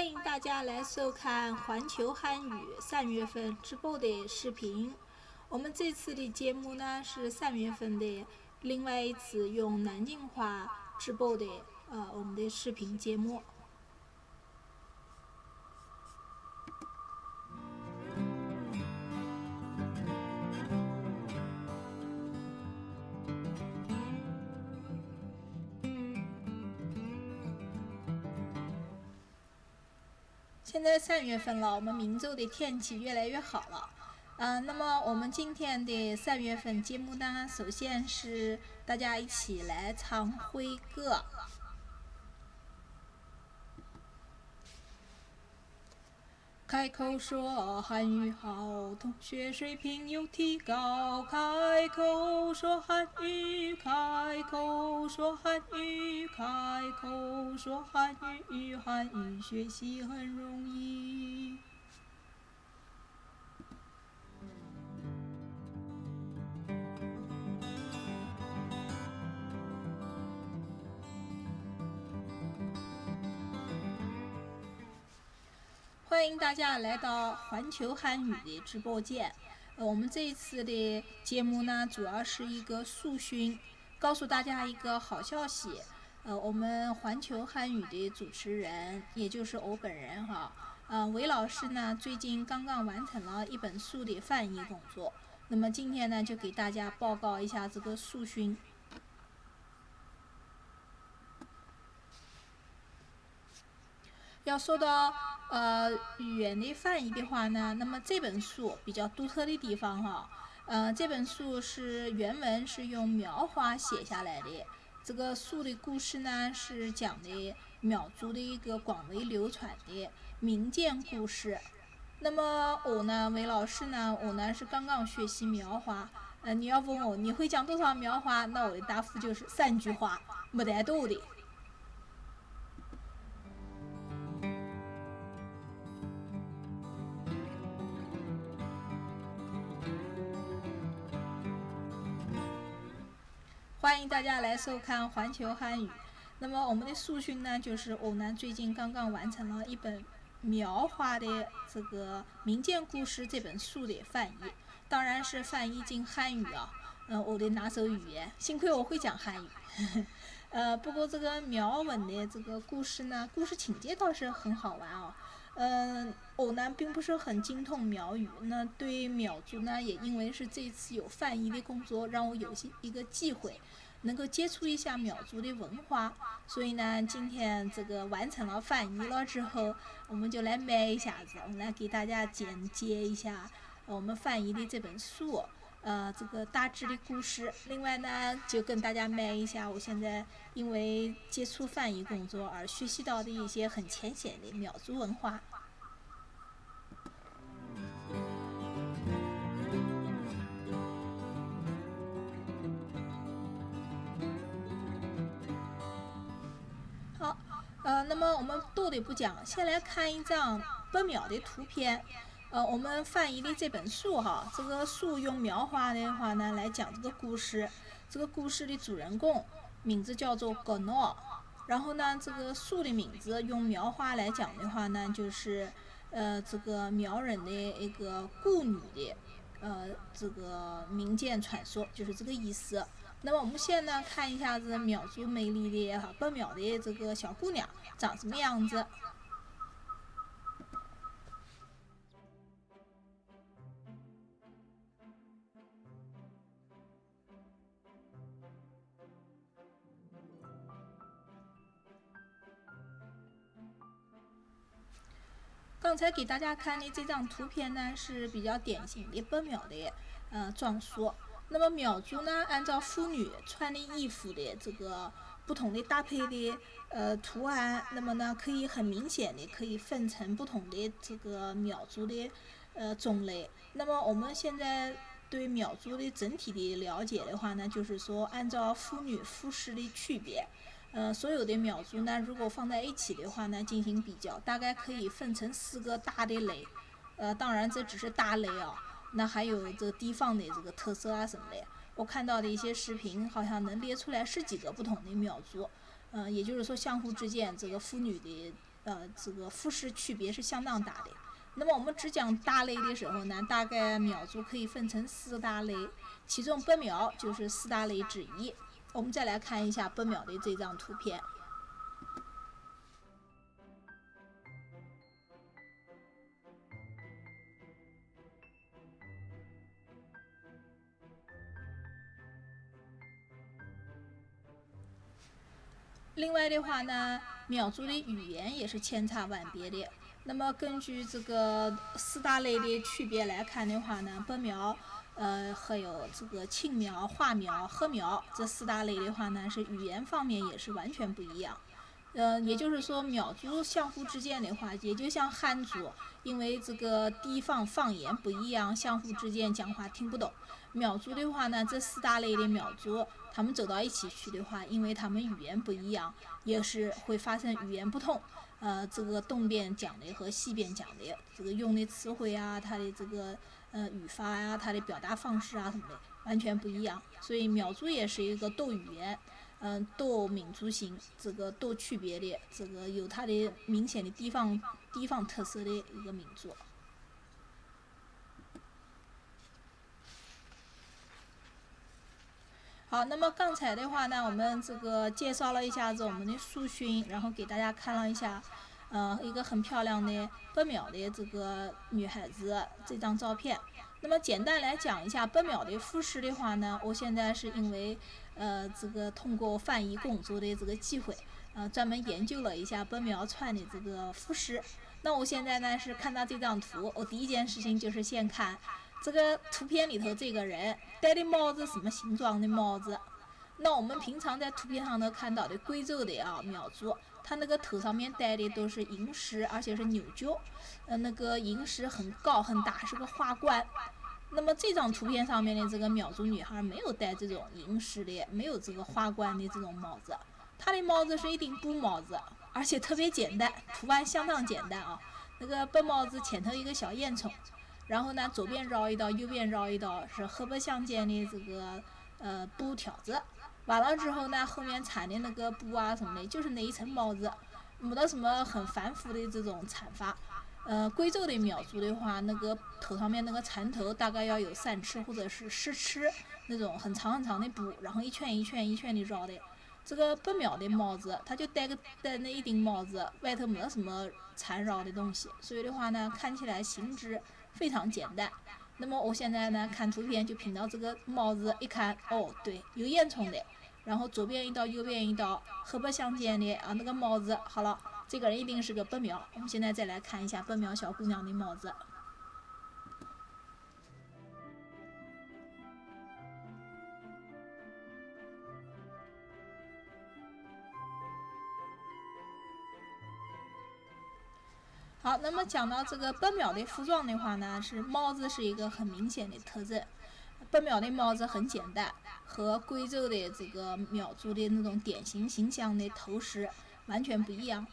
欢迎大家来收看环球汉语三月份直播的视频。我们这次的节目呢是三月份的另外一次用南京话直播的呃我们的视频节目。现在三月份了，我们明州的天气越来越好了。嗯，那么我们今天的三月份节目呢，首先是大家一起来唱会歌。开口说汉语好，同学水平有提高。开口说汉语，开口说汉语，开口说汉语，汉语学习很容易。欢迎大家来到环球汉语的直播间。呃，我们这一次的节目呢，主要是一个速讯，告诉大家一个好消息。呃，我们环球汉语的主持人，也就是我本人哈，呃，韦老师呢，最近刚刚完成了一本书的翻译工作。那么今天呢，就给大家报告一下这个速讯。要说到呃语言的翻译的话呢，那么这本书比较独特的地方哈，呃这本书是原文是用苗话写下来的，这个书的故事呢是讲的苗族的一个广为流传的民间故事。那么我呢，韦老师呢，我呢是刚刚学习苗话，呃你要问我你会讲多少苗话，那我的答复就是三句话，没得多的。欢迎大家来收看环球汉语。那么我们的速讯呢，就是欧南最近刚刚完成了一本苗话的这个民间故事这本书的翻译，当然是翻译进汉语啊。嗯，我的拿手语言，幸亏我会讲汉语。呃，不过这个苗文的这个故事呢，故事情节倒是很好玩哦。嗯，我呢并不是很精通苗语，那对苗族呢，也因为是这次有翻译的工作，让我有些一个机会，能够接触一下苗族的文化。所以呢，今天这个完成了翻译了之后，我们就来卖一下子，我们来给大家简介一下我们翻译的这本书。呃，这个大致的故事。另外呢，就跟大家卖一下，我现在因为接触翻译工作而学习到的一些很浅显的苗族文化。好，呃，那么我们多的不讲，先来看一张不苗的图片。呃，我们翻译的这本书哈，这个书用苗话的话呢来讲这个故事。这个故事的主人公名字叫做格诺，然后呢，这个书的名字用苗话来讲的话呢，就是呃这个苗人的一个孤女的呃这个民间传说，就是这个意思。那么我们先呢看一下子苗族美丽的哈不苗的这个小姑娘长什么样子。刚才给大家看的这张图片呢，是比较典型的北苗的呃装束。那么苗族呢，按照妇女穿的衣服的这个不同的搭配的呃图案，那么呢，可以很明显的可以分成不同的这个苗族的呃种类。那么我们现在对苗族的整体的了解的话呢，就是说按照妇女服饰的区别。呃，所有的苗族呢，如果放在一起的话呢，进行比较，大概可以分成四个大的类。呃，当然这只是大类啊，那还有这个地方的这个特色啊什么的。我看到的一些视频，好像能列出来十几个不同的苗族。嗯，也就是说，相互之间这个妇女的呃，这个服饰区别是相当大的。那么我们只讲大类的时候呢，大概苗族可以分成四大类，其中白苗就是四大类之一。我们再来看一下白苗的这张图片。另外的话呢，苗族的语言也是千差万别的。那么根据这个四大类的区别来看的话呢，白苗，呃，还有这个青苗、花苗、禾苗这四大类的话呢，是语言方面也是完全不一样。呃，也就是说，苗族相互之间的话，也就像汉族，因为这个地方方言不一样，相互之间讲话听不懂。苗族的话呢，这四大类的苗族。他们走到一起去的话，因为他们语言不一样，也是会发生语言不通。呃，这个东边讲的和西边讲的，这个用的词汇啊，它的这个呃语法呀，它的表达方式啊什么的，完全不一样。所以苗族也是一个多语言，嗯，多民族性，这个多区别的，这个有它的明显的地方地方特色的一个民族。好，那么刚才的话呢，我们这个介绍了一下子我们的苏洵，然后给大家看了一下，呃，一个很漂亮的白苗的这个女孩子这张照片。那么简单来讲一下白苗的服饰的话呢，我现在是因为呃这个通过翻译工作的这个机会，呃专门研究了一下本苗穿的这个服饰。那我现在呢是看到这张图，我第一件事情就是先看。这个图片里头这个人戴的帽子什么形状的帽子？那我们平常在图片上头看到的贵州的啊苗族，他那个头上面戴的都是银饰，而且是牛角，呃，那个银饰很高很大，是个花冠。那么这张图片上面的这个苗族女孩没有戴这种银饰的，没有这个花冠的这种帽子，她的帽子是一顶布帽子，而且特别简单，图案相当简单啊。那个白帽子前头一个小烟囱。然后呢，左边绕一道，右边绕一道，是黑白相间的这个呃布条子。完了之后呢，后面缠的那个布啊什么的，就是那一层帽子，没得什么很繁复的这种缠法。呃，贵州的苗族的话，那个头上面那个缠头大概要有三尺或者是十尺那种很长很长的布，然后一圈一圈一圈的绕的。这个不苗的帽子，他就戴个戴那一顶帽子，外头没得什么缠绕的东西，所以的话呢，看起来形制。非常简单。那么我现在呢，看图片就凭到这个帽子一看，哦，对，有烟囱的，然后左边一道，右边一道，黑白相间的啊，那个帽子，好了，这个人一定是个白苗。我们现在再来看一下白苗小姑娘的帽子。好，那么讲到这个白苗的服装的话呢，是帽子是一个很明显的特征。白苗的帽子很简单，和贵州的这个苗族的那种典型形象的头饰完全不一样。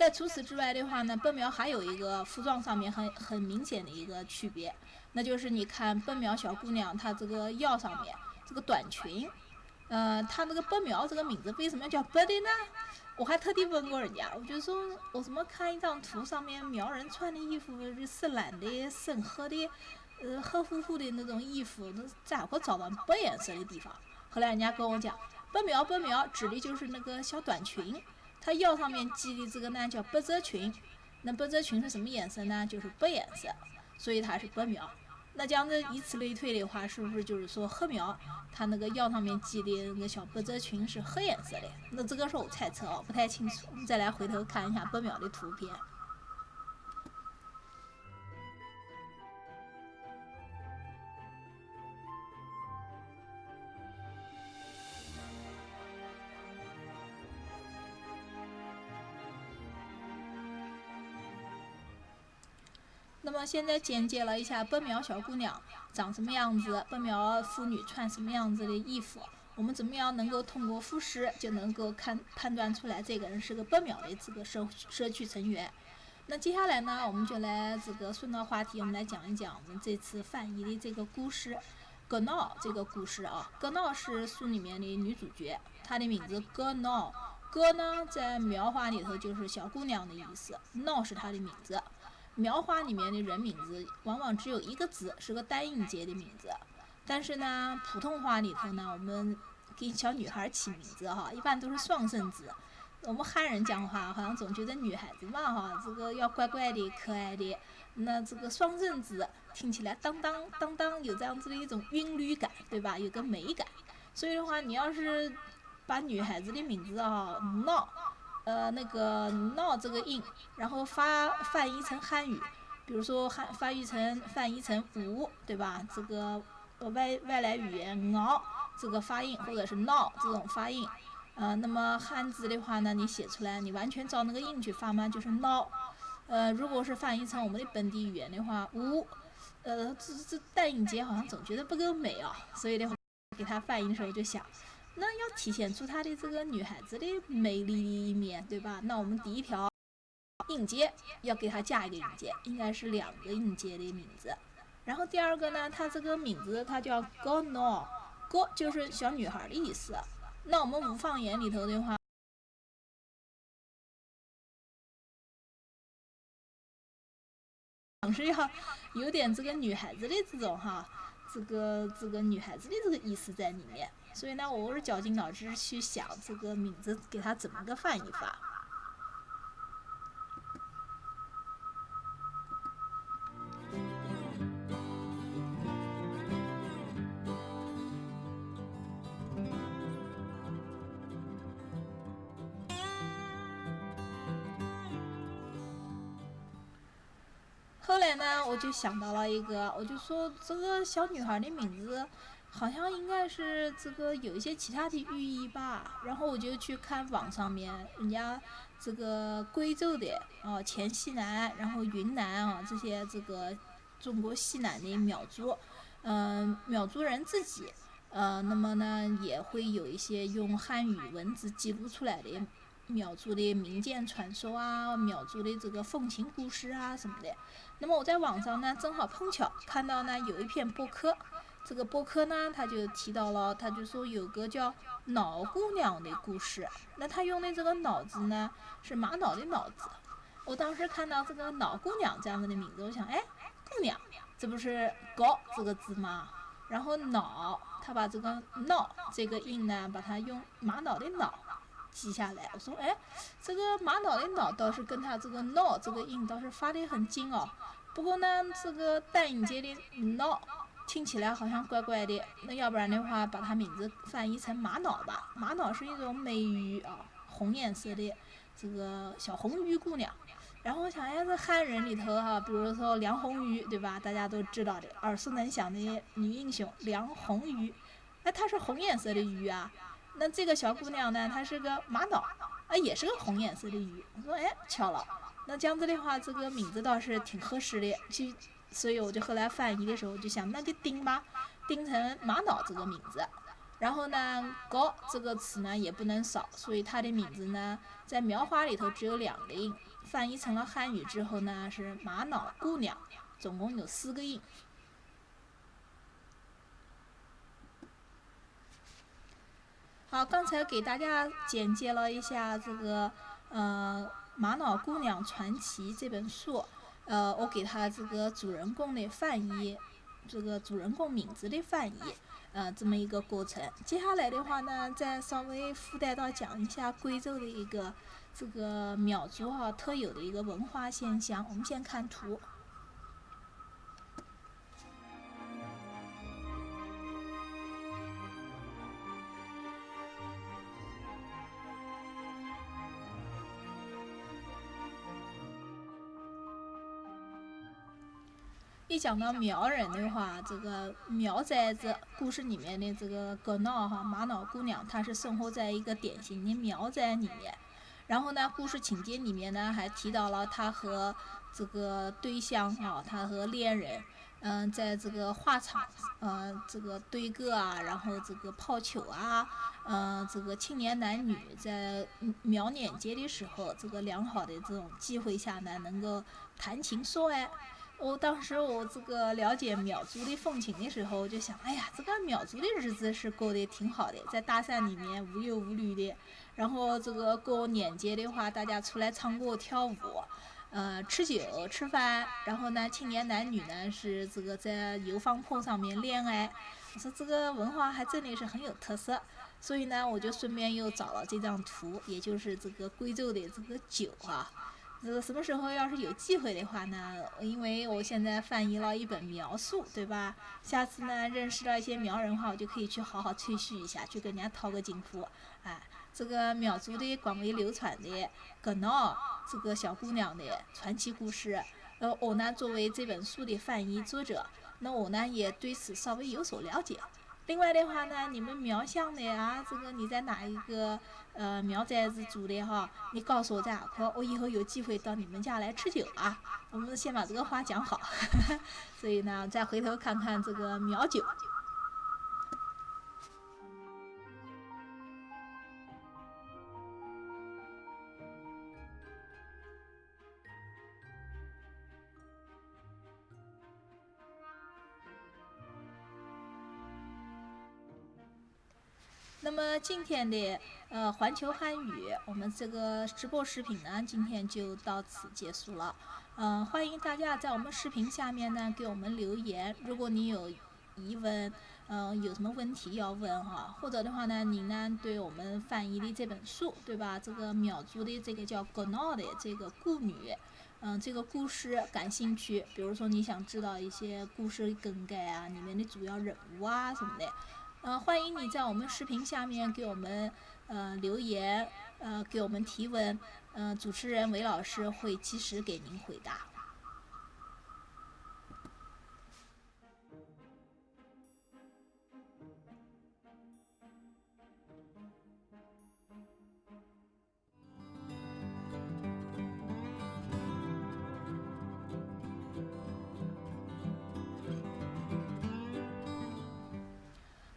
在除此之外的话呢，白苗还有一个服装上面很很明显的一个区别，那就是你看白苗小姑娘她这个腰上面这个短裙，呃，她那个白苗这个名字为什么叫白的呢？我还特地问过人家，我就说，我怎么看一张图上面苗人穿的衣服是深蓝的、深褐的，呃，黑乎乎的那种衣服，那咋会找到白颜色的地方？后来人家跟我讲，白苗白苗指的就是那个小短裙，它腰上面系的这个呢叫百褶裙，那百褶裙是什么颜色呢？就是白颜色，所以它是白苗。那这样子以此类推的话，是不是就是说黑苗它那个腰上面系的那个小百褶裙是黑颜色的？那这个是我猜测哦，不太清楚。我们再来回头看一下白苗的图片。那么现在简介了一下白苗小姑娘长什么样子，白苗妇女穿什么样子的衣服，我们怎么样能够通过服饰就能够看判断出来这个人是个白苗的这个社社区成员？那接下来呢，我们就来这个顺着话题，我们来讲一讲我们这次翻译的这个故事——葛闹这个故事啊。葛闹是书里面的女主角，她的名字葛闹，哥呢，在苗话里头就是小姑娘的意思，闹是她的名字。苗话里面的人名字往往只有一个字，是个单音节的名字。但是呢，普通话里头呢，我们给小女孩起名字哈，一般都是双声字。我们汉人讲话好像总觉得女孩子嘛哈，这个要乖乖的、可爱的。那这个双声字听起来当当当当，有这样子的一种韵律感，对吧？有个美感。所以的话，你要是把女孩子的名字啊闹，呃那个闹这个音，然后发翻译成汉语，比如说汉翻译成翻译成五，对吧？这个外外来语言闹这个发音，或者是闹这种发音，呃，那么汉字的话呢，你写出来，你完全照那个音去发嘛，就是闹。呃，如果是翻译成我们的本地语言的话，五，呃，这这单音节好像总觉得不够美啊，所以的话，给它翻译的时候就想。那要体现出她的这个女孩子的美丽的一面，对吧？那我们第一条音节要给她加一个音节，应该是两个音节的名字。然后第二个呢，她这个名字她叫 Go No，Go 就是小女孩的意思。那我们五方言里头的话，总是要有点这个女孩子的这种哈，这个这个女孩子的这个意思在里面。所以呢，我是绞尽脑汁去想这个名字给它怎么个翻译法。后来呢，我就想到了一个，我就说这个小女孩的名字。好像应该是这个有一些其他的寓意吧，然后我就去看网上面人家这个贵州的啊黔西南，然后云南啊这些这个中国西南的苗族，嗯苗族人自己，呃那么呢也会有一些用汉语文字记录出来的苗族的民间传说啊，苗族的这个风情故事啊什么的。那么我在网上呢正好碰巧看到呢有一篇博客。这个博客呢，他就提到了，他就说有个叫“脑姑娘”的故事。那他用的这个“脑”字呢，是玛瑙的“脑”字。我当时看到这个“脑姑娘”这样子的名字，我想，哎，姑娘，这不是“高”这个字吗？然后“脑”，他把这个“脑”这个音呢，把它用玛瑙的“脑”记下来。我说，哎，这个玛瑙的“瑙”倒是跟他这个“闹”这个音倒是发的很近哦。不过呢，这个单音节的“闹”。听起来好像怪怪的，那要不然的话，把它名字翻译成玛瑙吧。玛瑙是一种美玉啊，红颜色的这个小红玉姑娘。然后我想，哎，这汉人里头哈，比如说梁红玉，对吧？大家都知道的，耳熟能详的女英雄梁红玉，哎她是红颜色的玉啊。那这个小姑娘呢，她是个玛瑙，啊，也是个红颜色的鱼。我说，哎，巧了，那这样子的话，这个名字倒是挺合适的，去。所以我就后来翻译的时候，就想那就定吧，定成玛瑙这个名字。然后呢，高这个词呢也不能少，所以它的名字呢在苗话里头只有两个音，翻译成了汉语之后呢是玛瑙姑娘，总共有四个音。好，刚才给大家简介了一下这个呃《玛瑙姑娘传奇》这本书。呃，我给他这个主人公的翻译，这个主人公名字的翻译，呃，这么一个过程。接下来的话呢，再稍微附带到讲一下贵州的一个这个苗族哈特有的一个文化现象。我们先看图。讲到苗人的话，这个苗寨子故事里面的这个葛闹哈玛瑙姑娘，她是生活在一个典型的苗寨里面。然后呢，故事情节里面呢还提到了她和这个对象啊，她和恋人，嗯，在这个花场，嗯，这个对歌啊，然后这个抛球啊，嗯，这个青年男女在苗年节的时候，这个良好的这种机会下呢，能够谈情说爱。我当时我这个了解苗族的风情的时候，我就想，哎呀，这个苗族的日子是过得挺好的，在大山里面无忧无虑的。然后这个过年节的话，大家出来唱歌跳舞，呃，吃酒吃饭。然后呢，青年男女呢是这个在油坊坡上面恋爱。我说这个文化还真的是很有特色。所以呢，我就顺便又找了这张图，也就是这个贵州的这个酒啊。这个什么时候要是有机会的话呢？因为我现在翻译了一本苗书，对吧？下次呢认识了一些苗人的话，我就可以去好好吹嘘一下，去跟人家讨个金福。哎，这个苗族的广为流传的格闹这个小姑娘的传奇故事，呃，我呢作为这本书的翻译作者，那我呢也对此稍微有所了解。另外的话呢，你们苗乡的啊，这个你在哪一个呃苗寨子住的哈？你告诉我在哪块，我以后有机会到你们家来吃酒啊。我们先把这个话讲好，所以呢，再回头看看这个苗酒。那么今天的呃环球汉语，我们这个直播视频呢，今天就到此结束了。嗯，欢迎大家在我们视频下面呢给我们留言。如果你有疑问，嗯，有什么问题要问哈，或者的话呢，你呢对我们翻译的这本书，对吧？这个苗族的这个叫《格闹》的这个故女，嗯，这个故事感兴趣，比如说你想知道一些故事更改啊，里面的主要人物啊什么的。呃，欢迎你在我们视频下面给我们呃留言，呃给我们提问，呃主持人韦老师会及时给您回答。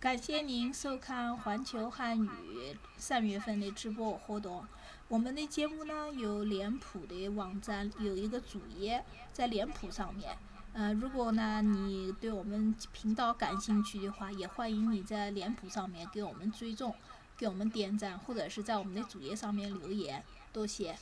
感谢您收看环球汉语三月份的直播活动。我们的节目呢有脸谱的网站有一个主页在脸谱上面。呃，如果呢你对我们频道感兴趣的话，也欢迎你在脸谱上面给我们追踪，给我们点赞，或者是在我们的主页上面留言。多谢。